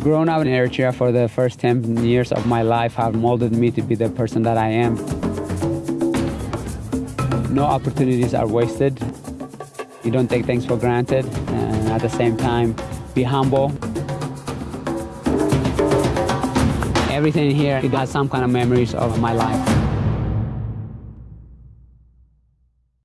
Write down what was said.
Growing up in Eritrea for the first 10 years of my life have molded me to be the person that I am. No opportunities are wasted. You don't take things for granted, and at the same time, be humble. Everything here it has some kind of memories of my life.